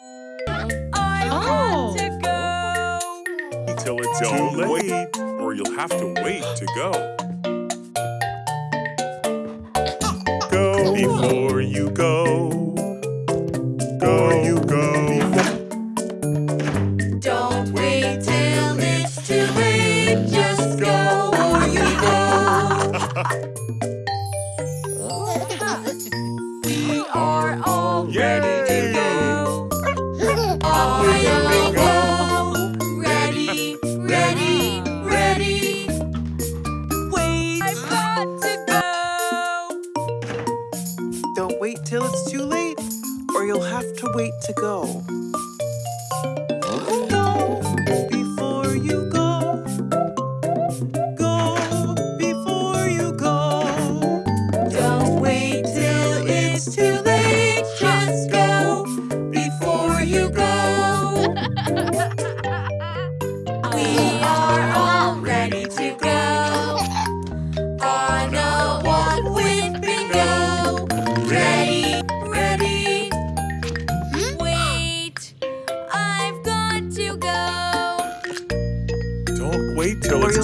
I oh. want to go. Until it's too all late, late, or you'll have to wait to go. Go before you go. Go, you go. we are all ready.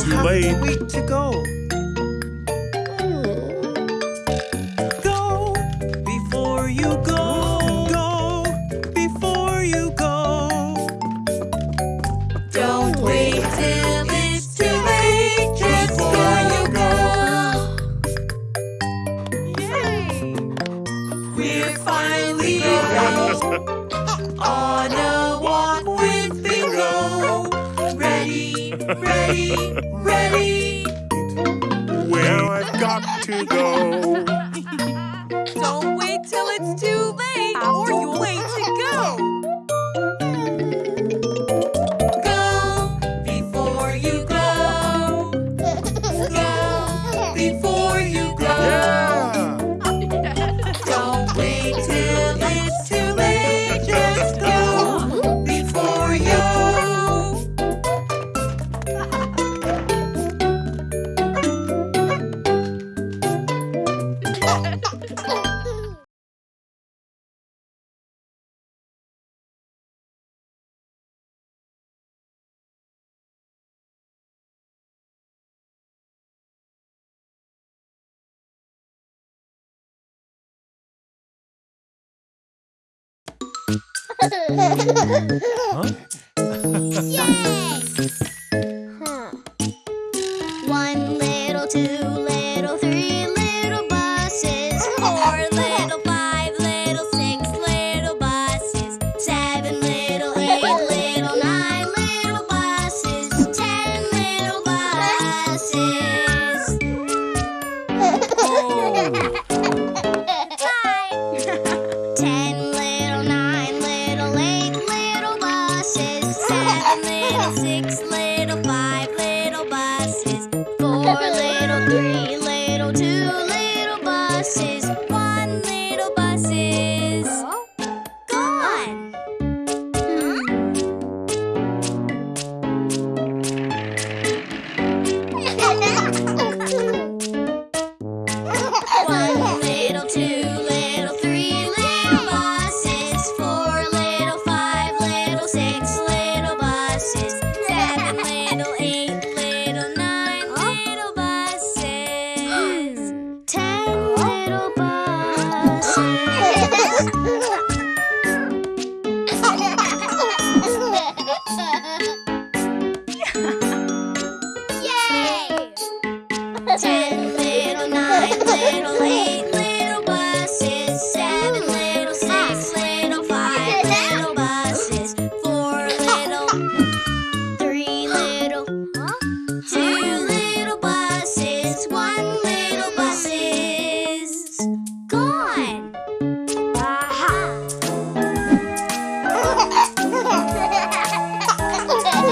you late. a week to go? ready, ready. Well, I've got to go. Yay! Huh. One little, two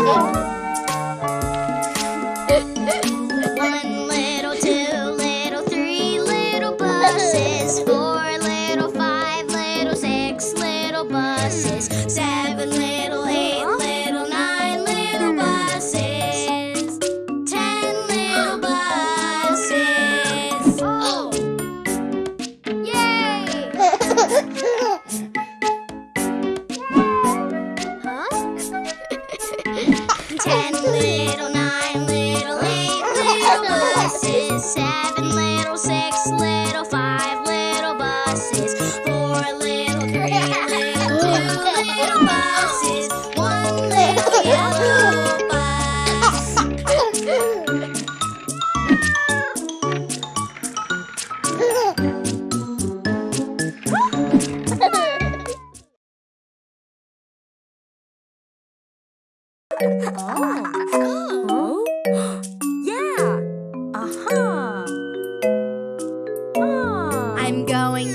诶 Oh, oh. Uh-huh. Hmm. I'm going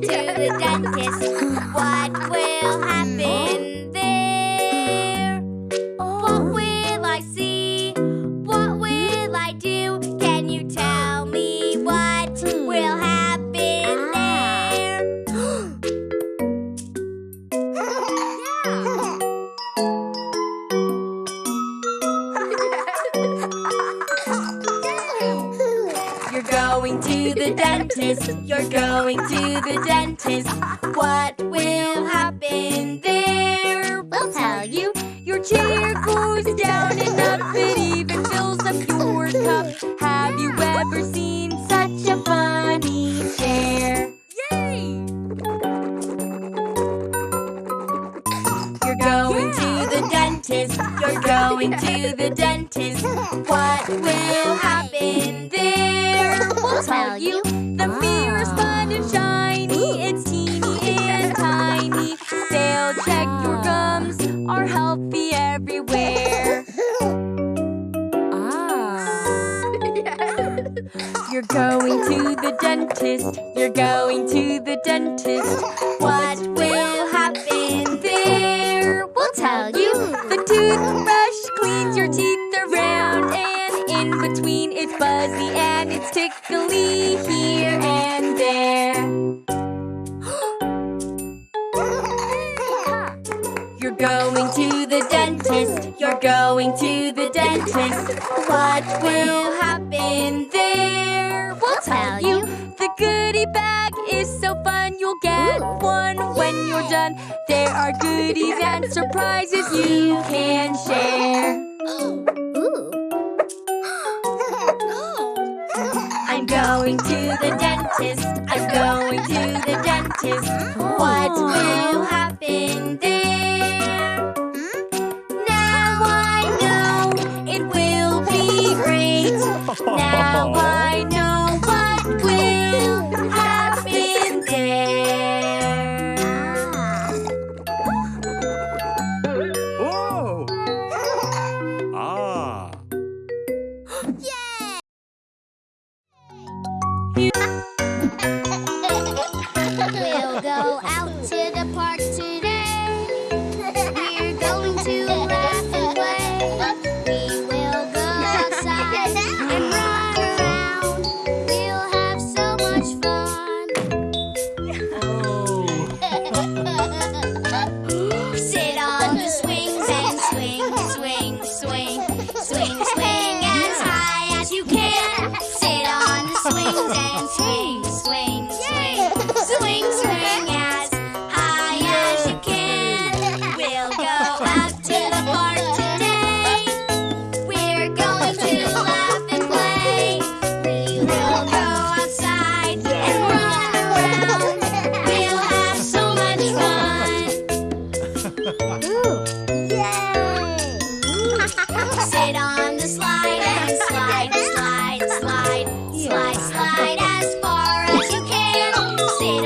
to the dentist. cup. Have you ever seen such a funny chair? Yay! You're going to the dentist. You're going to the dentist. What will happen there? We'll tell you. The mirror's fun and shiny. It's teeny and tiny. They'll check your gums are healthy everywhere. You're going to the dentist. You're going to the dentist. What will happen there? We'll tell you. The toothbrush cleans your teeth around and in between. It's fuzzy and it's tickly. You're going to the dentist. You're going to the dentist. What will happen there? We'll tell you. The goodie bag is so fun. You'll get Ooh. one when you're done. There are goodies and surprises you can share. I'm going to the dentist. I'm going to the dentist. What will happen there?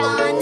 one.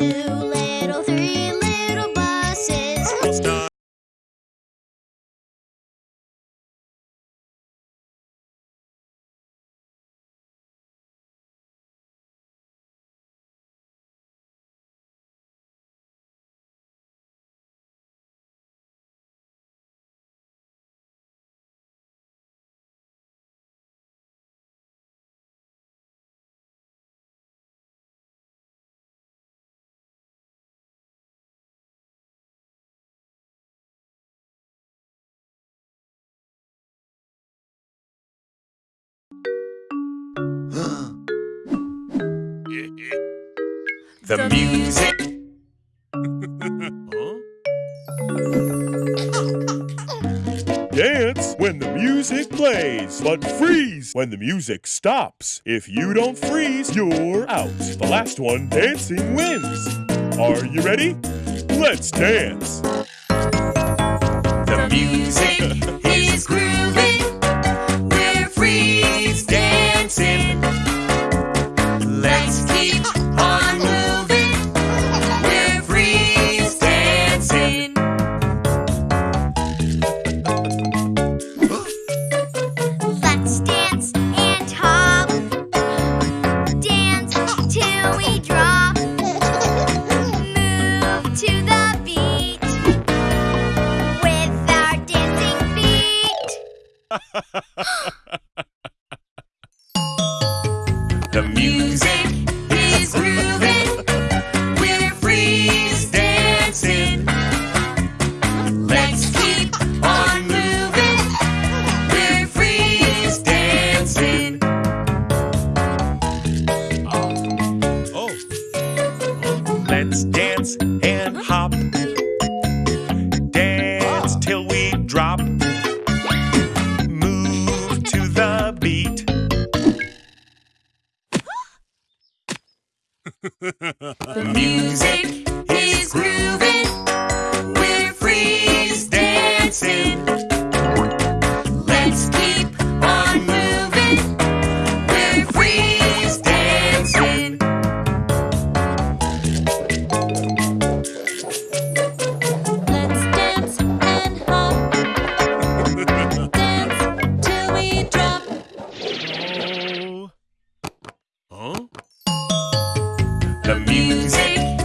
Little, The music. Dance when the music plays, but freeze when the music stops. If you don't freeze, you're out. The last one dancing wins. Are you ready? Let's dance. The music is grooving. The music is grooving. We're freeze dancing. Let's keep on moving. We're freeze dancing. Let's dance and hop. dance till we drop. Oh. Huh? The music.